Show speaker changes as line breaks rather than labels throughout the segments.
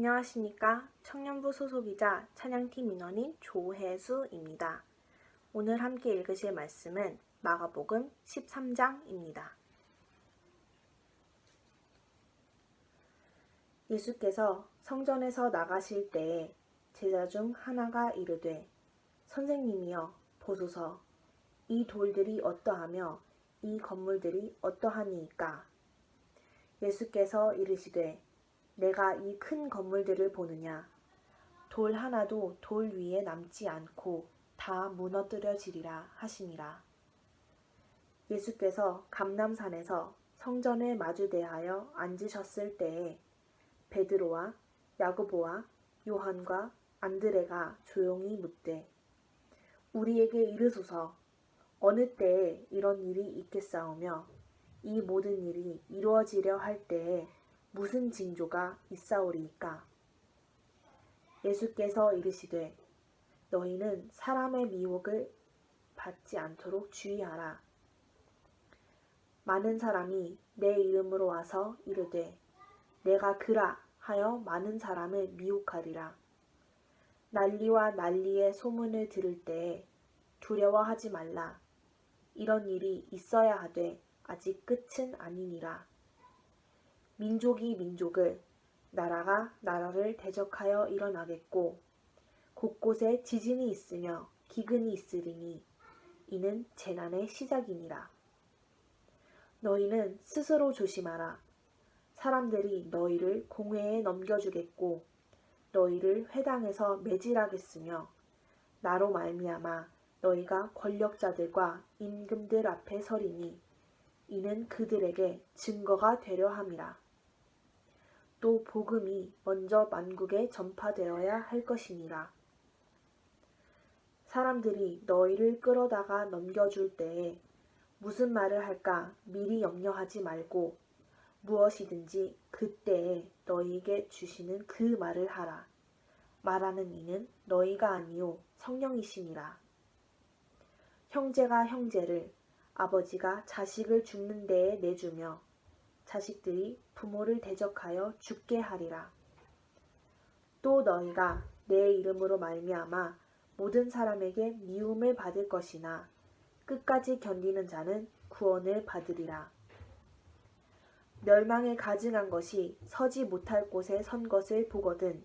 안녕하십니까. 청년부 소속이자 찬양팀 인원인 조혜수입니다. 오늘 함께 읽으실 말씀은 마가복음 13장입니다. 예수께서 성전에서 나가실 때에 제자 중 하나가 이르되 선생님이여 보소서 이 돌들이 어떠하며 이 건물들이 어떠하니이까 예수께서 이르시되 내가 이 큰 건물들을 보느냐 돌 하나도 돌 위에 남지 않고 다 무너뜨려지리라 하시니라. 예수께서 감남산에서 성전에 마주대하여 앉으셨을 때에 베드로와 야고보와 요한과 안드레가 조용히 묻되 우리에게 이르소서 어느 때에 이런 일이 있겠사오며 이 모든 일이 이루어지려 할 때에 무슨 징조가 있사오리이까? 예수께서 이르시되 너희는 사람의 미혹을 받지 않도록 주의하라. 많은 사람이 내 이름으로 와서 이르되 내가 그라 하여 많은 사람을 미혹하리라. 난리와 난리의 소문을 들을 때에 두려워하지 말라. 이런 일이 있어야 하되 아직 끝은 아니니라. 민족이 민족을 나라가 나라를 대적하여 일어나겠고 곳곳에 지진이 있으며 기근이 있으리니 이는 재난의 시작이니라. 너희는 스스로 조심하라. 사람들이 너희를 공회에 넘겨주겠고 너희를 회당에서 매질하겠으며 나로 말미암아 너희가 권력자들과 임금들 앞에 서리니 이는 그들에게 증거가 되려 함이라. 또 복음이 먼저 만국에 전파되어야 할 것이니라. 사람들이 너희를 끌어다가 넘겨줄 때에 무슨 말을 할까 미리 염려하지 말고 무엇이든지 그때에 너희에게 주시는 그 말을 하라. 말하는 이는 너희가 아니요 성령이시니라. 형제가 형제를 아버지가 자식을 죽는 데에 내주며 자식들이 부모를 대적하여 죽게 하리라. 또 너희가 내 이름으로 말미암아 모든 사람에게 미움을 받을 것이나 끝까지 견디는 자는 구원을 받으리라. 멸망에 가증한 것이 서지 못할 곳에 선 것을 보거든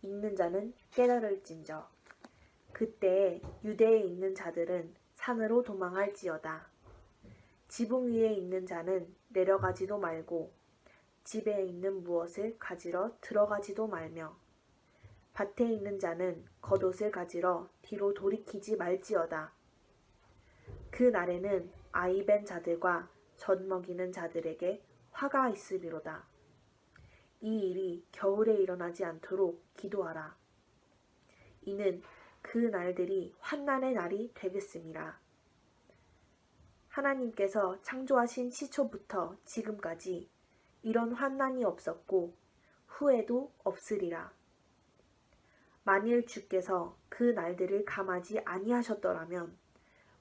읽는 자는 깨달을진저 그때에 유대에 있는 자들은 산으로 도망할지어다. 지붕 위에 있는 자는 내려가지도 말고 집에 있는 무엇을 가지러 들어가지도 말며 밭에 있는 자는 겉옷을 가지러 뒤로 돌이키지 말지어다. 그 날에는 아이벤 자들과 젖 먹이는 자들에게 화가 있으리로다. 이 일이 겨울에 일어나지 않도록 기도하라. 이는 그 날들이 환난의 날이 되겠습니다. 하나님께서 창조하신 시초부터 지금까지 이런 환난이 없었고 후에도 없으리라. 만일 주께서 그 날들을 감하지 아니하셨더라면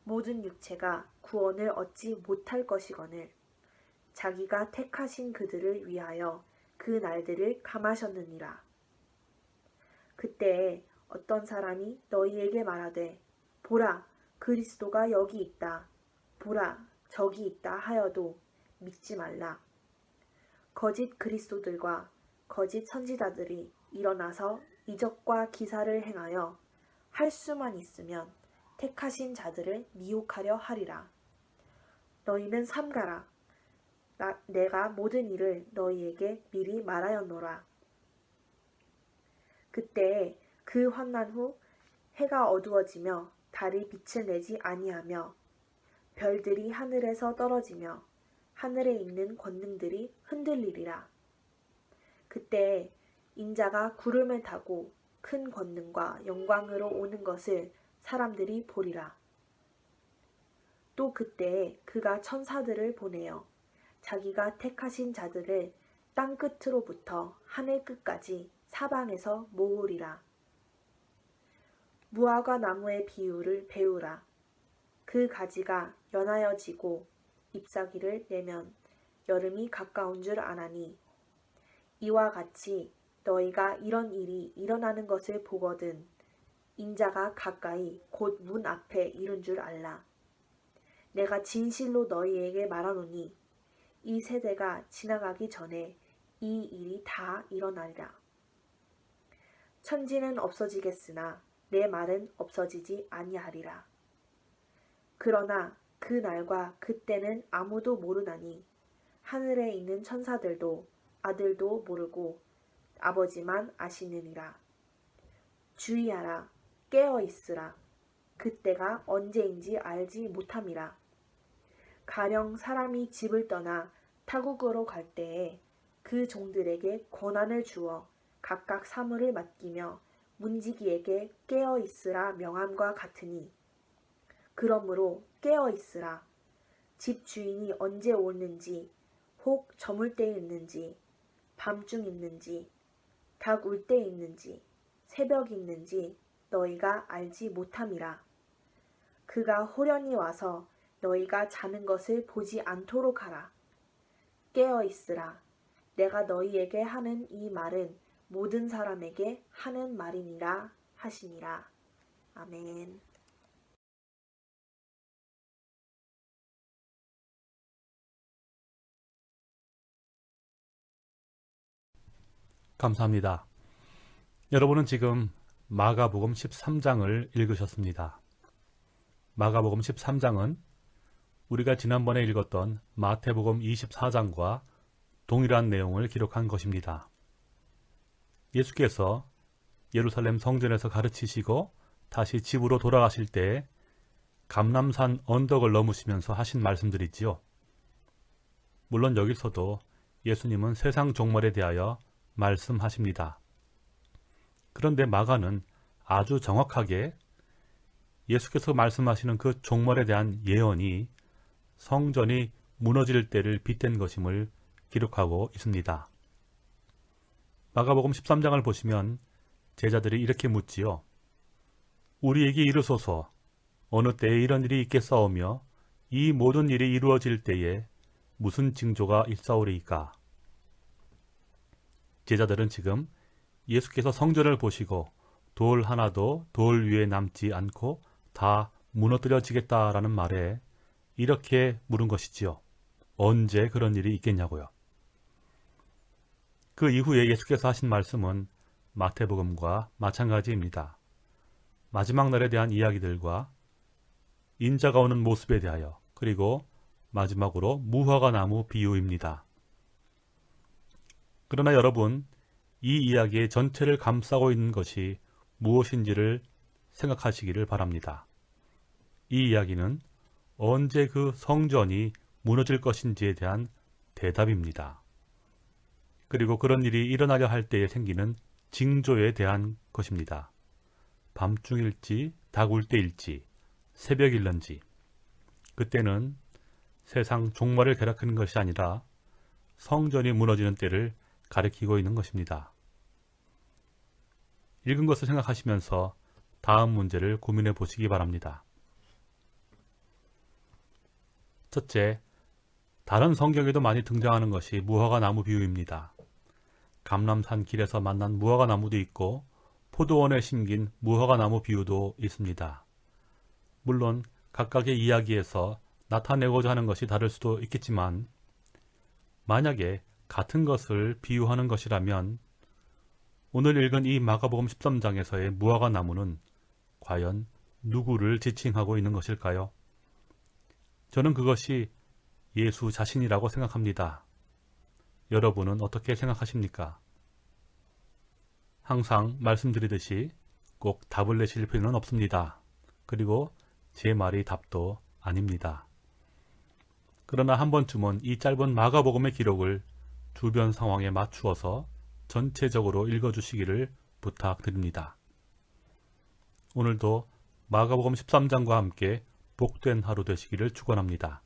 모든 육체가 구원을 얻지 못할 것이거늘 자기가 택하신 그들을 위하여 그 날들을 감하셨느니라. 그때에 어떤 사람이 너희에게 말하되 보라 그리스도가 여기 있다. 보라 저기 있다 하여도 믿지 말라. 거짓 그리스도들과 거짓 선지자들이 일어나서 이적과 기사를 행하여 할 수만 있으면 택하신 자들을 미혹하려 하리라. 너희는 삼가라. 나, 내가 모든 일을 너희에게 미리 말하였노라. 그때 그 환난 후 해가 어두워지며 달이 빛을 내지 아니하며 별들이 하늘에서 떨어지며 하늘에 있는 권능들이 흔들리리라. 그때 인자가 구름을 타고 큰 권능과 영광으로 오는 것을 사람들이 보리라. 또 그때에 그가 천사들을 보내어 자기가 택하신 자들을 땅 끝으로부터 하늘 끝까지 사방에서 모으리라. 무화과 나무의 비유를 배우라. 그 가지가 연하여지고 잎사귀를 내면 여름이 가까운 줄 아나니 이와 같이 너희가 이런 일이 일어나는 것을 보거든 인자가 가까이 곧 문 앞에 이른 줄 알라. 내가 진실로 너희에게 말하노니 이 세대가 지나가기 전에 이 일이 다 일어나리라. 천지는 없어지겠으나 내 말은 없어지지 아니하리라. 그러나 그 날과 그때는 아무도 모르나니 하늘에 있는 천사들도 아들도 모르고 아버지만 아시느니라. 주의하라 깨어 있으라 그때가 언제인지 알지 못함이라. 가령 사람이 집을 떠나 타국으로 갈 때에 그 종들에게 권한을 주어 각각 사물을 맡기며 문지기에게 깨어 있으라 명함과 같으니 그러므로 깨어 있으라 집 주인이 언제 오는지 혹 저물 때 있는지 밤중 있는지 닭 울 때 있는지 새벽 있는지 너희가 알지 못함이라 그가 호련히 와서 너희가 자는 것을 보지 않도록 하라 깨어 있으라 내가 너희에게 하는 이 말은 모든 사람에게 하는 말이니라 하시니라. 아멘.
감사합니다. 여러분은 지금 마가복음 13장을 읽으셨습니다. 마가복음 13장은 우리가 지난번에 읽었던 마태복음 24장과 동일한 내용을 기록한 것입니다. 예수께서 예루살렘 성전에서 가르치시고 다시 집으로 돌아가실 때 감남산 언덕을 넘으시면서 하신 말씀들이지요. 물론 여기서도 예수님은 세상 종말에 대하여 말씀하십니다. 그런데 마가는 아주 정확하게 예수께서 말씀하시는 그 종말에 대한 예언이 성전이 무너질 때를 빗댄 것임을 기록하고 있습니다. 마가복음 13장을 보시면 제자들이 이렇게 묻지요. 우리에게 이르소서 어느 때에 이런 일이 있겠사오며 이 모든 일이 이루어질 때에 무슨 징조가 있사오리이까? 제자들은 지금 예수께서 성전을 보시고 돌 하나도 돌 위에 남지 않고 다 무너뜨려지겠다라는 말에 이렇게 물은 것이지요. 언제 그런 일이 있겠냐고요. 그 이후에 예수께서 하신 말씀은 마태복음과 마찬가지입니다. 마지막 날에 대한 이야기들과 인자가 오는 모습에 대하여 그리고 마지막으로 무화과 나무 비유입니다. 그러나 여러분 이 이야기의 전체를 감싸고 있는 것이 무엇인지를 생각하시기를 바랍니다. 이 이야기는 언제 그 성전이 무너질 것인지에 대한 대답입니다. 그리고 그런 일이 일어나려 할 때에 생기는 징조에 대한 것입니다. 밤중일지 닭울 때일지 새벽일런지 그때는 세상 종말을 가리키는 것이 아니라 성전이 무너지는 때를 가리키고 있는 것입니다. 읽은 것을 생각하시면서 다음 문제를 고민해 보시기 바랍니다. 첫째, 다른 성경에도 많이 등장하는 것이 무화과 나무 비유입니다. 감람산 길에서 만난 무화과 나무도 있고 포도원에 심긴 무화과 나무 비유도 있습니다. 물론 각각의 이야기에서 나타내고자 하는 것이 다를 수도 있겠지만 만약에 같은 것을 비유하는 것이라면 오늘 읽은 이 마가복음 13장에서의 무화과 나무는 과연 누구를 지칭하고 있는 것일까요? 저는 그것이 예수 자신이라고 생각합니다. 여러분은 어떻게 생각하십니까? 항상 말씀드리듯이 꼭 답을 내실 필요는 없습니다. 그리고 제 말이 답도 아닙니다. 그러나 한 번쯤은 이 짧은 마가복음의 기록을 주변 상황에 맞추어서 전체적으로 읽어주시기를 부탁드립니다. 오늘도 마가복음 13장과 함께 복된 하루 되시기를 축원합니다.